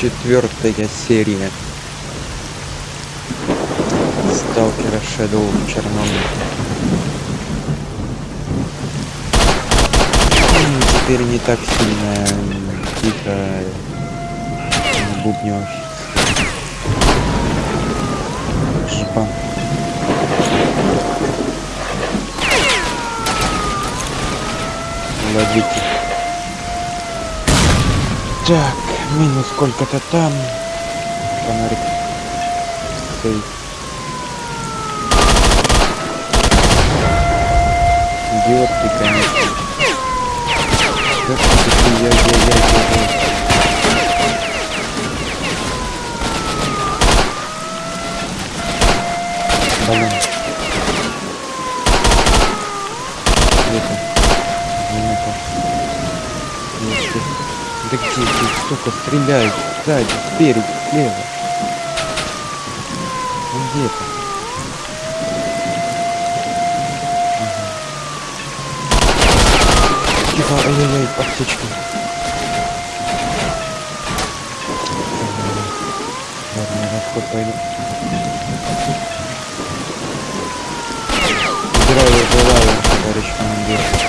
четвертая серия Сталкера Shadow в черном. Теперь не так сильно тихо бубнешь. Жопа. Ловите. Так, минус сколько-то там. Фонарик. Сейф. Идиот ты, конечно. Как ты я, я, я, я, я. Блин. Где-то. Минута. Есть. Да где ты, сука, стреляют? Сзади, спереди, слева. Ну где то Тихо, ай-яй-яй, аптечка. Ладно, я на вход пойду. Здравия желаю, товарищ командир.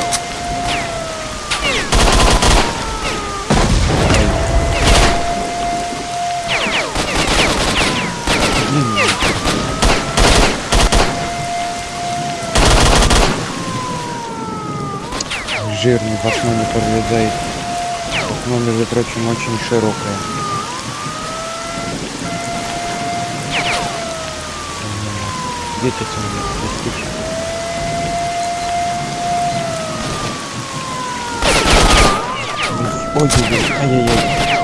Жирный в окно не пролезает. Окно, между прочим, очень широкое. Где ты смотришь? Достичь? Ой-ой-ой, ай-яй-яй.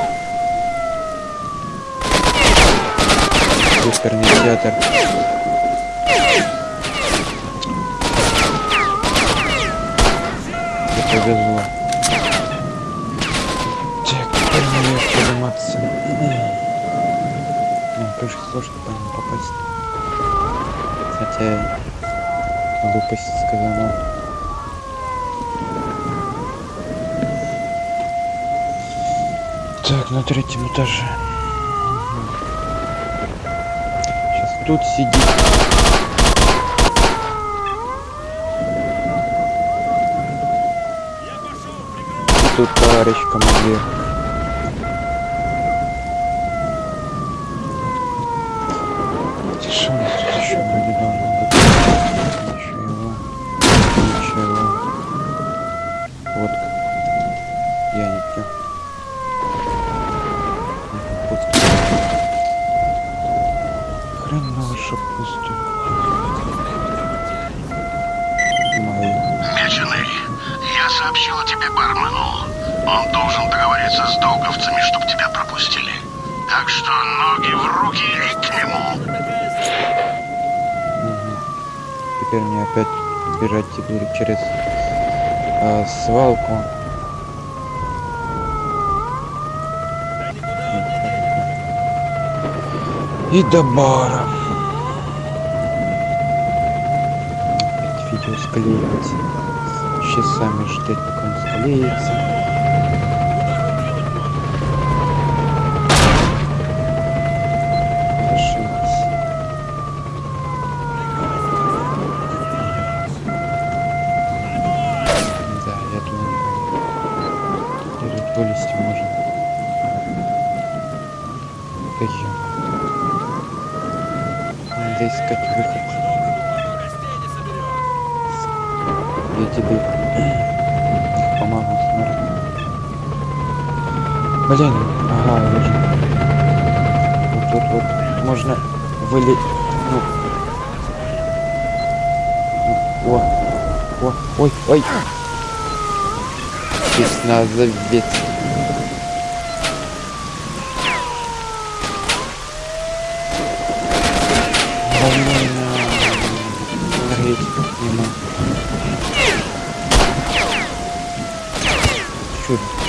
Оперный театр. Повезло. Так, теперь мне подниматься. Ну, конечно, сложно по нему попасть. Хотя глупость сказана. Так, на третьем этаже. Сейчас тут сидит. Тут товарищ командир. Я сообщил о тебе бармену. Он должен договориться с долговцами, чтобы тебя пропустили. Так что ноги в руки и к нему. Мгм. Теперь мне опять бежать теперь через а, свалку. И до бара. Опять видео склеивается. Часами ждать, пока он склеится. Зашибись. Да, я думаю, теперь тут вылезти можно. Да ё. Надо искать выход. Я тебе помогу, смотри. Блин, ага, вижу. Вот тут вот можно выли... Ну. О, о, ой, ой. Здесь надо ведь.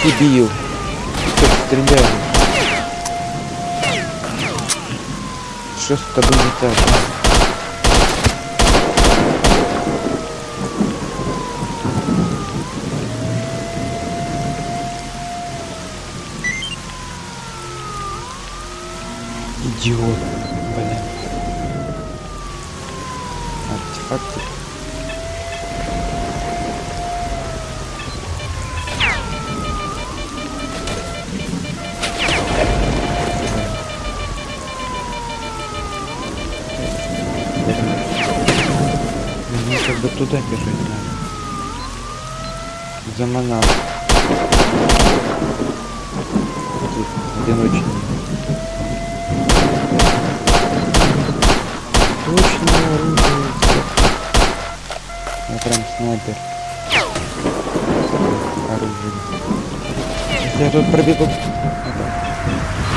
Дебил? Стреляешь? Что с тобой не так? Идиот, блин. Артефакты. Туда бежать надо. Заманал. Тут одиночный. Точно оружие. Я прям снайпер. Оружие. Если я тут пробегу.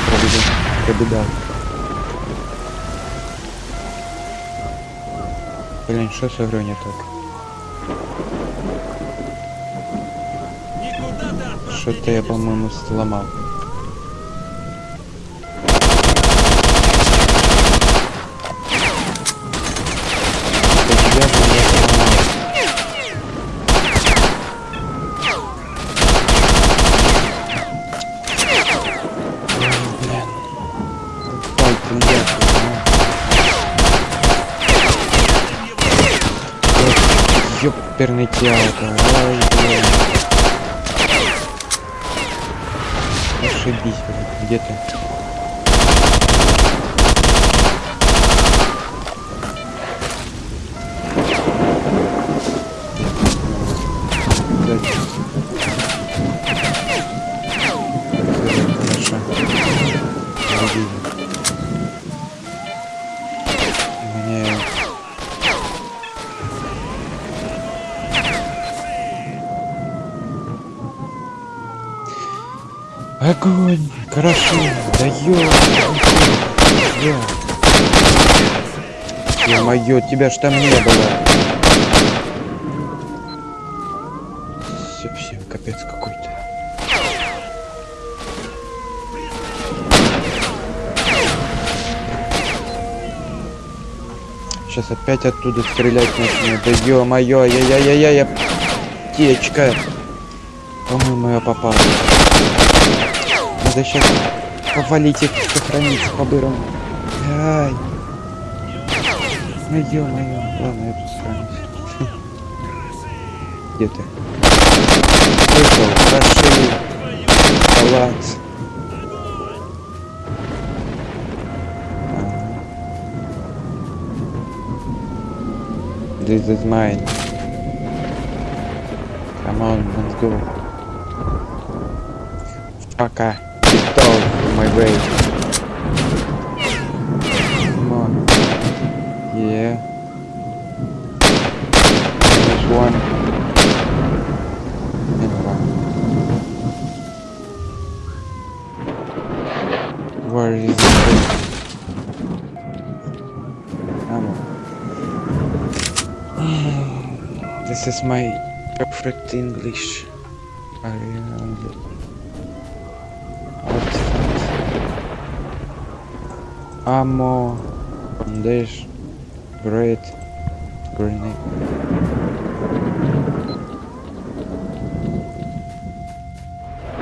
Пробегу. Пробегал. Блин, что с игрой не так? Что-то я, по-моему, сломал. Это я же не сломал. Ой, блин. Ой, ты нахуй, а. Ёперный театр. Ой, блин. Блин. Где ты? Огонь! Хорошо! Даёт! Ё-моё, тебя ж там не было! Совсем капец какой-то. Сейчас опять оттуда стрелять начну. Да ё-моё, я-я-я-я-я. Птичка. По-моему, я попал. Надо сейчас повалить их, сохранить по-бырому. Ай. Ну ё-моё. Ладно, я тут сохранюсь. Где ты? Вышел, прошли. Палац. This is mine. Come on, let's go. Пока. Way. Come on. Yeah. There's one. And one. Where is it? Ammo. This is my perfect English. I really Ammo, bandage, great, grenade.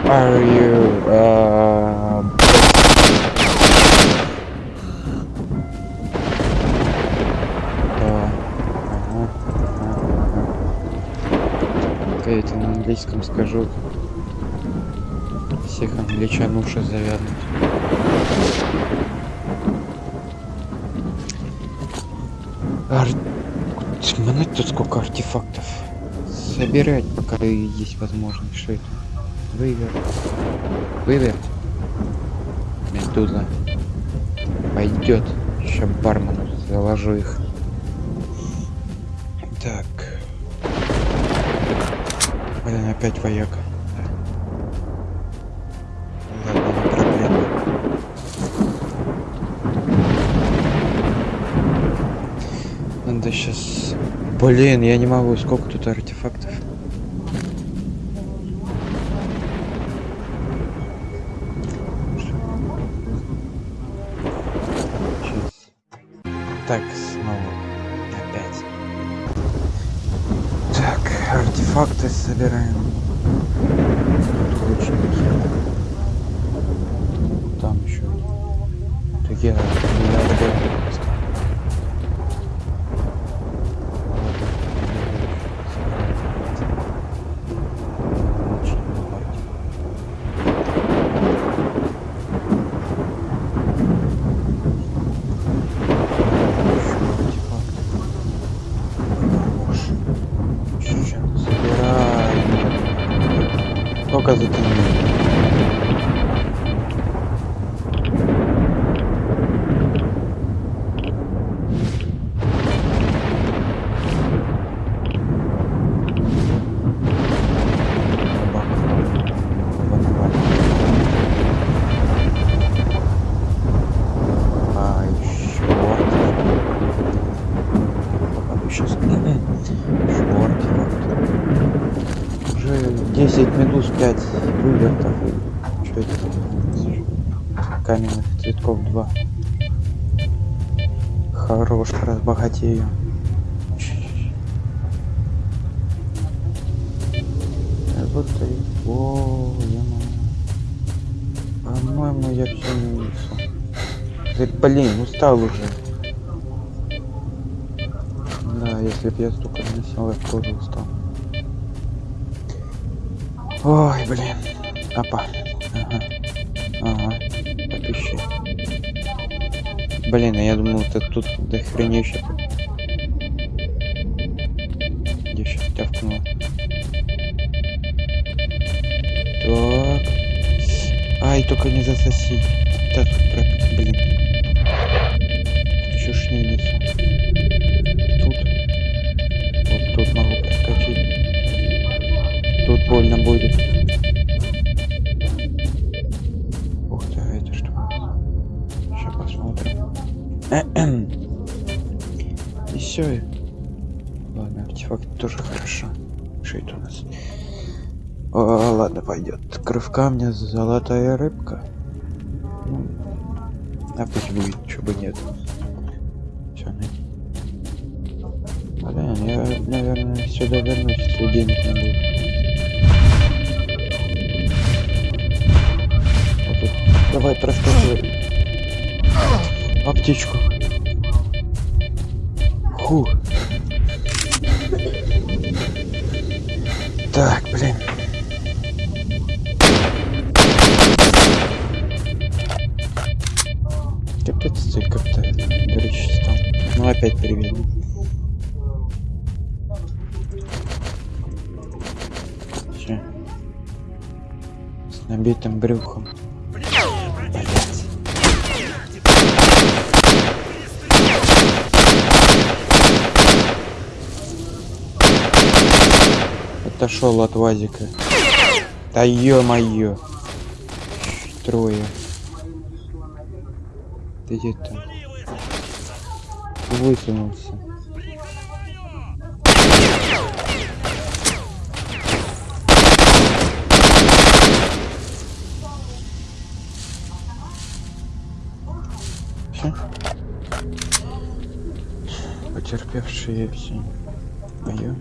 Are you uh. Окей, это на английском скажу. Всех англичан уши завянуть. Ар... Смотри, тут сколько артефактов. Собирать, пока есть возможность. Что это? Вывер. Вывер. Медуза. Пойдет. Сейчас бармену заложу их. Так. Блин, опять вояка. Сейчас... Блин, я не могу. Сколько тут артефактов? 10 медуз 5 вывертов что это каменных цветков 2 хорош разбогатею. Работай о я по-моему я все не несу Говорит, блин, устал уже. Да, если бы я столько носил, я тоже устал. Ой, блин. Опа. Ага. Ага. Попищи. Блин, а я думал, это тут до хренища. Я сейчас тявкнул. Так. Ай, только не засоси. Так, блин. Больно будет. Ух ты, это что? Сейчас посмотрим. И все. Ладно, артефакт тоже хорошо. Что это у нас? О, ладно, пойдет. Кровь камня, золотая рыбка. Ну, а пусть будет, чего бы нет. Все, Блин, я, наверное, сюда вернусь, если денег не будет. Давай, проскакивай. Аптечку. Фу. Так, блин. Капец, цель как-то горячий стал. Ну опять привет. Все. С набитым брюхом. Отошел от вазика. Да ё-моё. Трое. Ты где там? Высунулся. Всё? Потерпевшие все. Мое.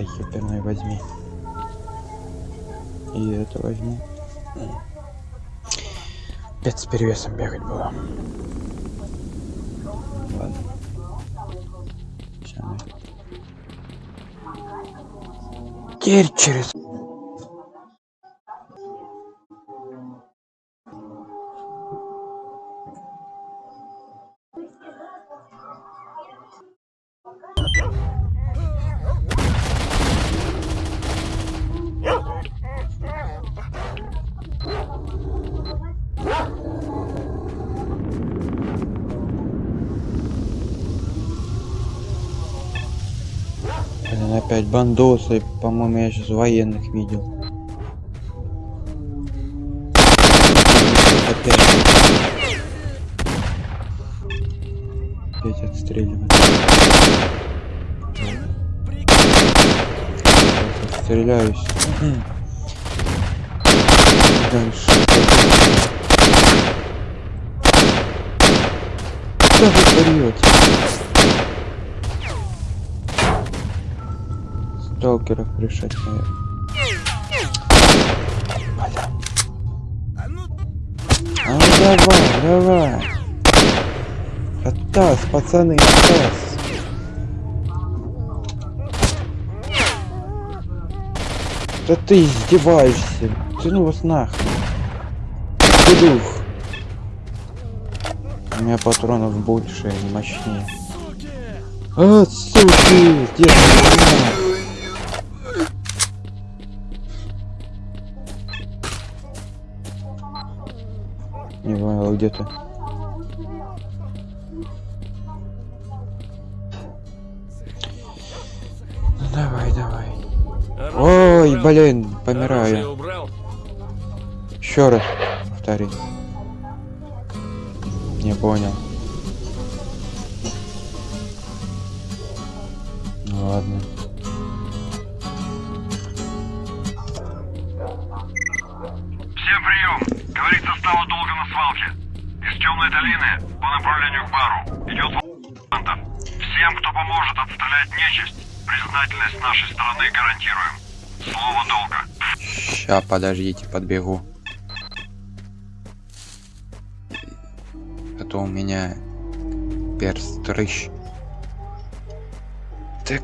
Да ебаный возьми. И это возьму. Опять с перевесом бегать было. Ладно. Нафиг. Теперь через... бандосы. По-моему, я сейчас военных видел. Опять. Опять отстреливать. Сейчас Отстреляюсь. Дальше. Что вы Сталкеров решать, наверное. А ну давай, давай. Атас, пацаны, атас. Да ты издеваешься. Ты ну вас нахрен. Дедух. У меня патронов больше, они мощнее. А, суки! Где ты? Не понял, где ты? Ну давай, давай. Ой, блин, помираю. Еще раз повтори. Не понял. Ну ладно. Говорит состава долга на свалке. Из темной долины по направлению к бару. Идет волантов. Всем, кто поможет отстрелять нечисть, признательность нашей стороны гарантируем. Слово долга. Ща, подождите, подбегу. А то у меня перст рыщ. Так.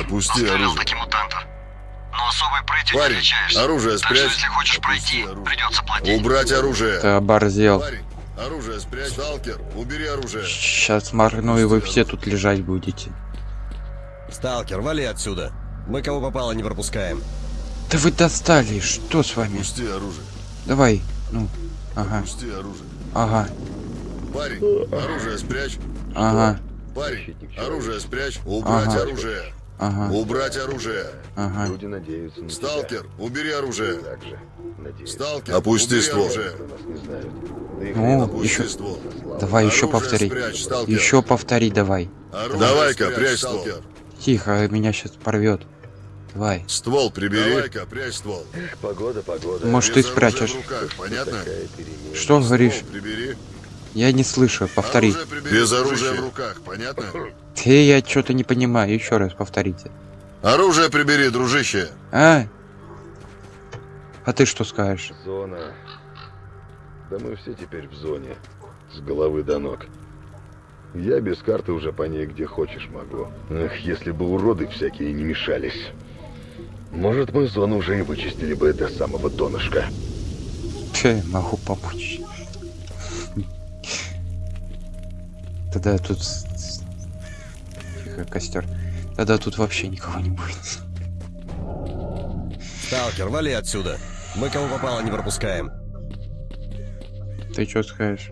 Опусти Застрелил оружие. таки мутантов. Но особой прытью не Парень, отличаешься. оружие Так что спрячь. если хочешь Опусти пройти, оружие. придется платить. Убрать оружие. Ты оборзел. Парень, оружие спрячь. Сталкер, убери оружие. Сейчас моргну, и вы все тут лежать будете. Сталкер, вали отсюда. Мы кого попало не пропускаем. Да вы достали, что с вами? Опусти оружие. Давай, ну, ага, Опусти оружие. ага, Парень, оружие спрячь. ага, Парень, оружие спрячь. Убрать Ага. оружие. Ага, Убрать оружие. ага. Люди надеются на Сталкер, убери оружие. тебя. Же надеются. Сталкер, Опусти убери ствол. оружие. Ну, Опусти еще, ствол. давай еще Оружие повтори. спрячь, сталкер. Еще повтори, давай. Оружие Давай-ка, прячь сталкер. ствол. Тихо, меня сейчас порвет. Давай. Ствол прибери. Давай-ка, прячь ствол. Эх, погода, погода. Может, Без ты спрячешь. руках, понятно? Что говоришь? Ствол прибери. Я не слышу, повтори. Оружие Без оружия в руках, понятно? Ты, я что-то не понимаю. Еще раз повторите. Оружие прибери, дружище. А? А ты что скажешь? Зона. Да мы все теперь в зоне. С головы до ног. Я без карты уже по ней где хочешь могу. Эх, если бы уроды всякие не мешались. Может, мы зону уже и вычистили бы до самого донышка. Че, могу помочь. Тогда тут... Тихо, костер. Тогда тут вообще никого не будет. Сталкер, вали отсюда. Мы кого попало не пропускаем. Ты что скажешь?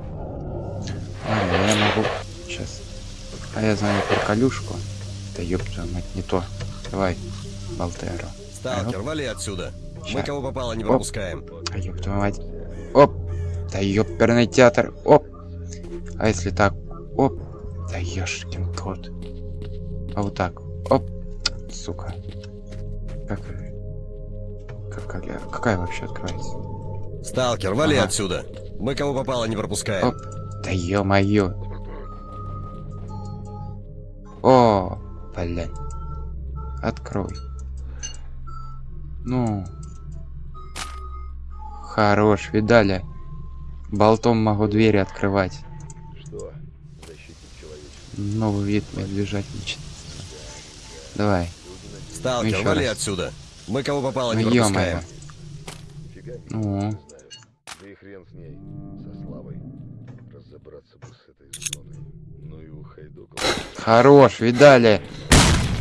А, я могу... Сейчас. А я знаю про колюшку. Да ёб твою мать, не то. Давай, Болтеро. Сталкер, вали отсюда. Мы Ща. кого попало не Оп. пропускаем. А ёб твою мать. Оп! Да ёперный театр. Оп! А если так? Оп! Да ёшкин кот. А вот так. Оп! Сука. Как... Какая, какая вообще открывается? Сталкер, вали Ага. отсюда. Мы кого попало не пропускаем. Оп. Да ё-моё. О, блядь. Открой. Ну. Хорош, видали? Болтом могу двери открывать. Что? Защитник человечества. Новый вид медвежатничества. Давай. Сталкер, Еще вали раз. отсюда. Мы кого попало Ну не ё-моё. пропускаем. Ну. Да и хрен с ней. Со славой. Разобраться бы с этой зоной. Ну и ухайдокал. Хорош, видали?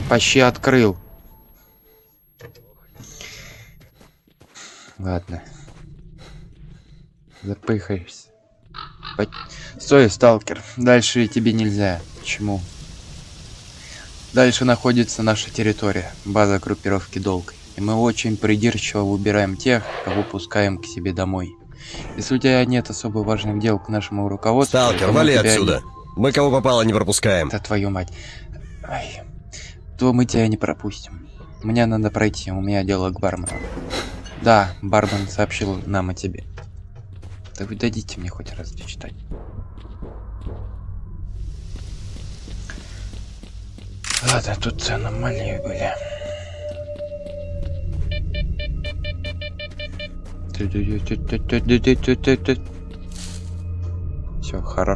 Почти открыл. Ладно. Запыхаешься. Стой, сталкер. Дальше тебе нельзя. Почему? Дальше находится наша территория, база группировки Долг. И мы очень придирчиво выбираем тех, кого пускаем к себе домой. Если у тебя нет особо важных дел к нашему руководству, Сталкер, вали отсюда. Мы кого попало не пропускаем. да твою мать. Ай. То мы тебя не пропустим. Мне надо пройти, у меня дело к бармену. Да, бармен сообщил нам о тебе. Да вы дадите мне хоть раз дочитать. Ладно, тут аномалии были. Все, хорошо.